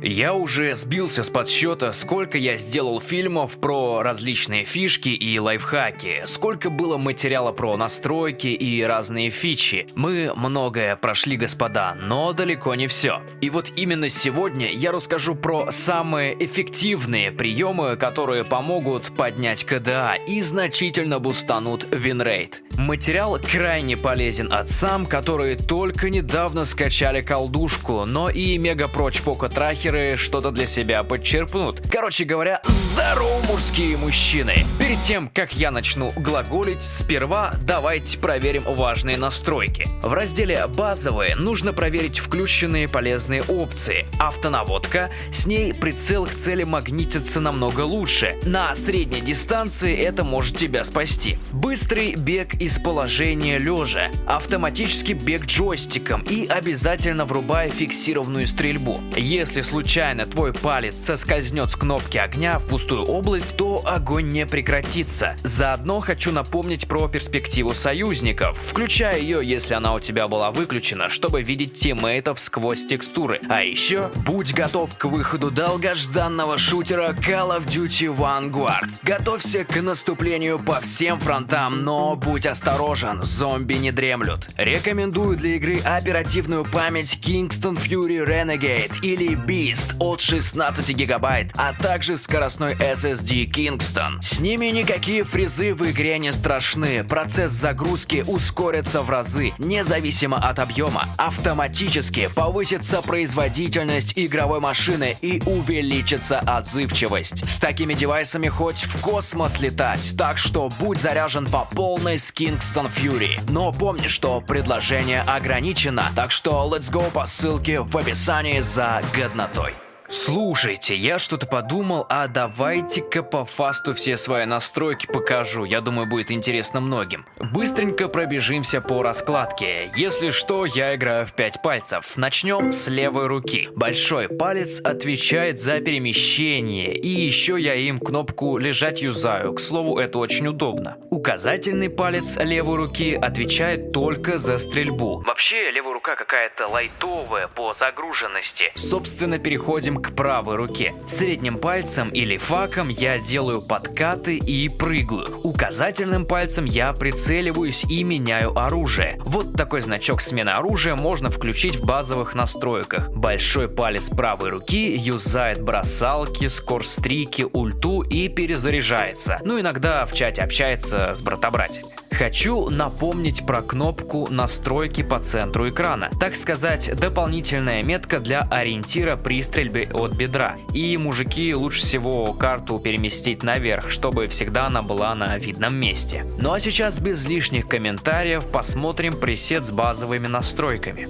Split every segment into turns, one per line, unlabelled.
Я уже сбился с подсчета, сколько я сделал фильмов про различные фишки и лайфхаки, сколько было материала про настройки и разные фичи. Мы многое прошли, господа, но далеко не все. И вот именно сегодня я расскажу про самые эффективные приемы, которые помогут поднять КДА и значительно бустанут винрейт. Материал крайне полезен отцам, которые только недавно скачали колдушку, но и Мегапроч Poco Tracker хакеры что-то для себя подчерпнут. Короче говоря, здорово, мужские мужчины! Перед тем, как я начну глаголить, сперва давайте проверим важные настройки. В разделе «Базовые» нужно проверить включенные полезные опции. Автонаводка, с ней прицел к цели магнитится намного лучше. На средней дистанции это может тебя спасти. Быстрый бег из положения лежа, автоматический бег джойстиком и обязательно врубая фиксированную стрельбу. Если случайно случайно твой палец соскользнет с кнопки огня в пустую область, то огонь не прекратится. Заодно хочу напомнить про перспективу союзников, включая ее, если она у тебя была выключена, чтобы видеть тиммейтов сквозь текстуры. А еще, будь готов к выходу долгожданного шутера Call of Duty Vanguard. Готовься к наступлению по всем фронтам, но будь осторожен, зомби не дремлют. Рекомендую для игры оперативную память Kingston Fury Renegade или Beast Beast от 16 гигабайт, а также скоростной SSD Kingston. С ними никакие фрезы в игре не страшны, процесс загрузки ускорится в разы, независимо от объема. Автоматически повысится производительность игровой машины и увеличится отзывчивость. С такими девайсами хоть в космос летать, так что будь заряжен по полной с Kingston Fury. Но помни, что предложение ограничено, так что let's go по ссылке в описании за годноту. Tolstói. Слушайте, я что-то подумал, а давайте-ка по фасту все свои настройки покажу, я думаю будет интересно многим. Быстренько пробежимся по раскладке. Если что, я играю в 5 пальцев. Начнем с левой руки. Большой палец отвечает за перемещение, и еще я им кнопку «Лежать» юзаю, к слову это очень удобно. Указательный палец левой руки отвечает только за стрельбу. Вообще левая рука какая-то лайтовая по загруженности. Собственно переходим к правой руке. Средним пальцем или факом я делаю подкаты и прыгаю. Указательным пальцем я прицеливаюсь и меняю оружие. Вот такой значок смены оружия можно включить в базовых настройках. Большой палец правой руки юзает бросалки, скорстрики, ульту и перезаряжается. Ну иногда в чате общается с братобратьями. Хочу напомнить про кнопку настройки по центру экрана. Так сказать, дополнительная метка для ориентира при стрельбе от бедра. И мужики лучше всего карту переместить наверх, чтобы всегда она была на видном месте. Ну а сейчас без лишних комментариев посмотрим пресет с базовыми настройками.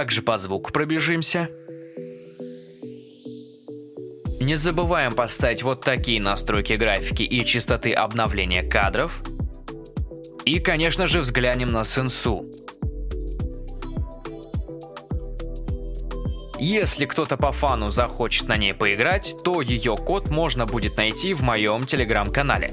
Также по звуку пробежимся. Не забываем поставить вот такие настройки графики и частоты обновления кадров. И, конечно же, взглянем на сенсу. Если кто-то по фану захочет на ней поиграть, то ее код можно будет найти в моем телеграм-канале.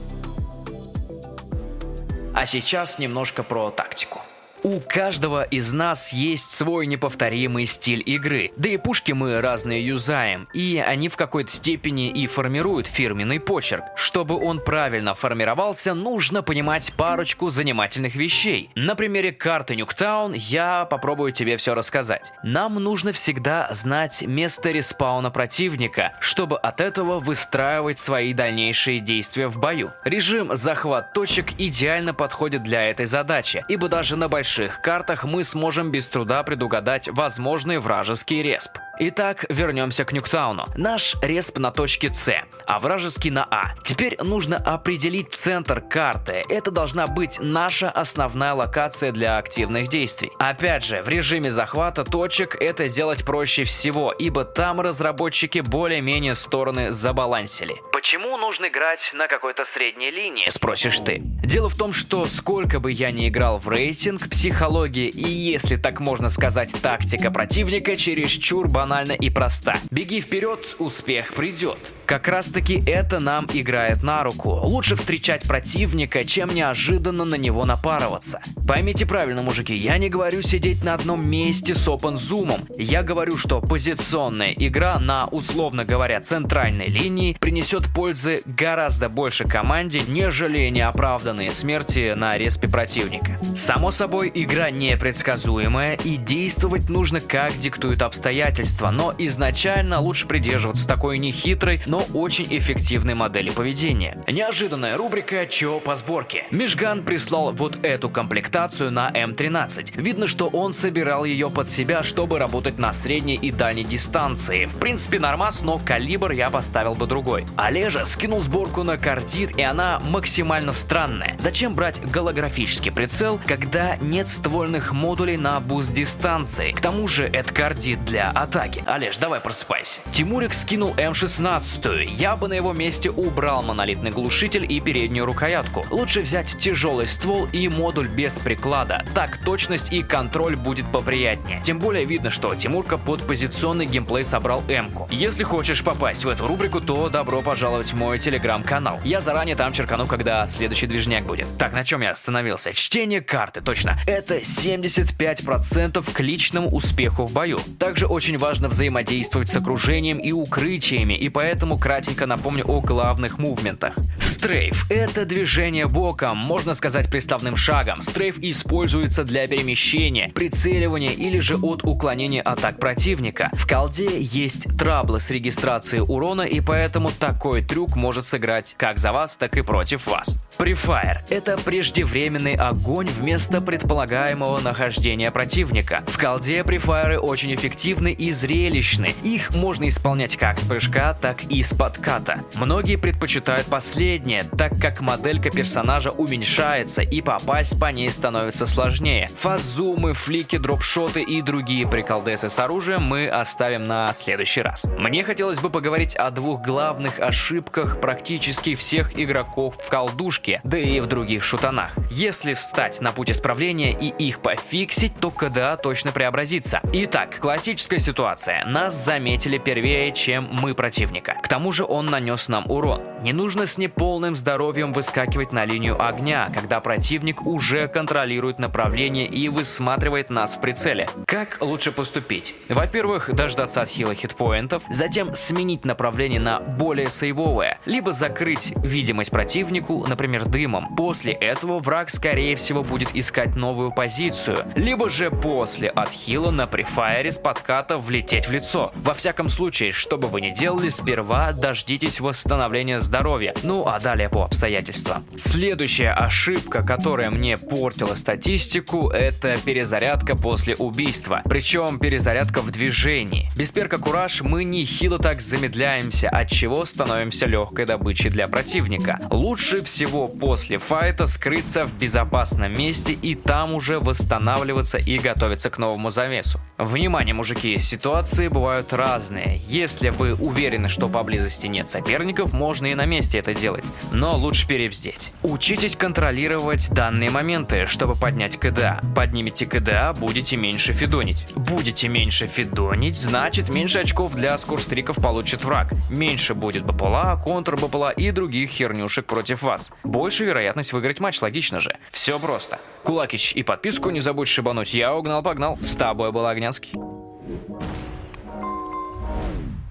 А сейчас немножко про тактику. У каждого из нас есть свой неповторимый стиль игры, да и пушки мы разные юзаем, и они в какой-то степени и формируют фирменный почерк. Чтобы он правильно формировался, нужно понимать парочку занимательных вещей. На примере карты Nuketown я попробую тебе все рассказать. Нам нужно всегда знать место респауна противника, чтобы от этого выстраивать свои дальнейшие действия в бою. Режим захват точек идеально подходит для этой задачи, ибо даже на большом больших картах мы сможем без труда предугадать возможный вражеский респ. Итак, вернемся к Nuketown у. Наш респ на точке С. а вражеский на А. Теперь нужно определить центр карты. Это должна быть наша основная локация для активных действий. Опять же, в режиме захвата точек это сделать проще всего, ибо там разработчики более-менее стороны забалансили. Почему нужно играть на какой-то средней линии, спросишь ты? Дело в том, что сколько бы я ни играл в рейтинг, психология и, если так можно сказать, тактика противника чересчур банальна и проста. Беги вперед, успех придет. Как раз таки это нам играет на руку. Лучше встречать противника, чем неожиданно на него напарываться. Поймите правильно, мужики, я не говорю сидеть на одном месте с open зумом. Я говорю, что позиционная игра на, условно говоря, центральной линии принесет пользы гораздо больше команде, нежели неоправданные смерти на респе противника. Само собой, игра непредсказуемая и действовать нужно как диктуют обстоятельства, но изначально лучше придерживаться такой нехитрой, но очень эффективной модели поведения. Неожиданная рубрика «Чё по сборке?». Мишган прислал вот эту комплектацию на М13. Видно, что он собирал ее под себя, чтобы работать на средней и дальней дистанции. В принципе, нормас, но калибр я поставил бы другой. Олежа скинул сборку на Cordite, и она максимально странная. Зачем брать голографический прицел, когда нет ствольных модулей на буст дистанции? К тому же это Cordite для атаки. Олеж, давай просыпайся. Тимурик скинул М16, я бы на его месте убрал монолитный глушитель и переднюю рукоятку. Лучше взять тяжелый ствол и модуль без приклада. Так точность и контроль будет поприятнее. Тем более видно, что Тимурка под позиционный геймплей собрал М-ку. Если хочешь попасть в эту рубрику, то добро пожаловать в мой телеграм-канал. Я заранее там черкану, когда следующий движняк будет. Так, на чем я остановился? Чтение карты, точно. Это 75% к личному успеху в бою. Также очень важно взаимодействовать с окружением и укрытиями, и поэтому кратенько напомню о главных мувментах. Стрейф – это движение боком, можно сказать приставным шагом. Стрейф используется для перемещения, прицеливания или же от уклонения атак противника. В колде есть траблы с регистрацией урона, и поэтому такой трюк может сыграть как за вас, так и против вас. Префайр – это преждевременный огонь вместо предполагаемого нахождения противника. В колде префайры очень эффективны и зрелищны. Их можно исполнять как с прыжка, так и с подката. Многие предпочитают последнее, так как моделька персонажа уменьшается и попасть по ней становится сложнее. Фазумы, флики, дропшоты и другие приколдесы с оружием мы оставим на следующий раз. Мне хотелось бы поговорить о двух главных ошибках практически всех игроков в колдушке, да и в других шутанах. Если встать на путь исправления и их пофиксить, то КДА точно преобразится. Итак, классическая ситуация. Нас заметили первее, чем мы противника. К тому же он нанес нам урон. Не нужно с неполным здоровьем выскакивать на линию огня, когда противник уже контролирует направление и высматривает нас в прицеле. Как лучше поступить? Во-первых, дождаться отхила хитпоинтов, затем сменить направление на более сейвовое, либо закрыть видимость противнику, например, дымом. После этого враг, скорее всего, будет искать новую позицию, либо же после отхила на префайре с подката влететь в лицо. Во всяком случае, что бы вы ни делали, сперва дождитесь восстановления здоровья, ну а далее по обстоятельствам. Следующая ошибка, которая мне портила статистику, это перезарядка после убийства. Причем перезарядка в движении. Без перка Кураж мы нехило так замедляемся, от чего становимся легкой добычей для противника. Лучше всего после файта скрыться в безопасном месте и там уже восстанавливаться и готовиться к новому завесу. Внимание, мужики, ситуации бывают разные. Если вы уверены, что поблизости нет соперников, можно и на месте это делать. Но лучше перебздеть. Учитесь контролировать данные моменты, чтобы поднять КДА. Поднимите КДА, будете меньше фидонить. Будете меньше фидонить, значит меньше очков для скорстриков получит враг. Меньше будет БПЛА, контр-БПЛА и других хернюшек против вас. Больше вероятность выиграть матч, логично же. Все просто. Кулакич и подписку не забудь шибануть. Я угнал-погнал. С тобой был Огнянский.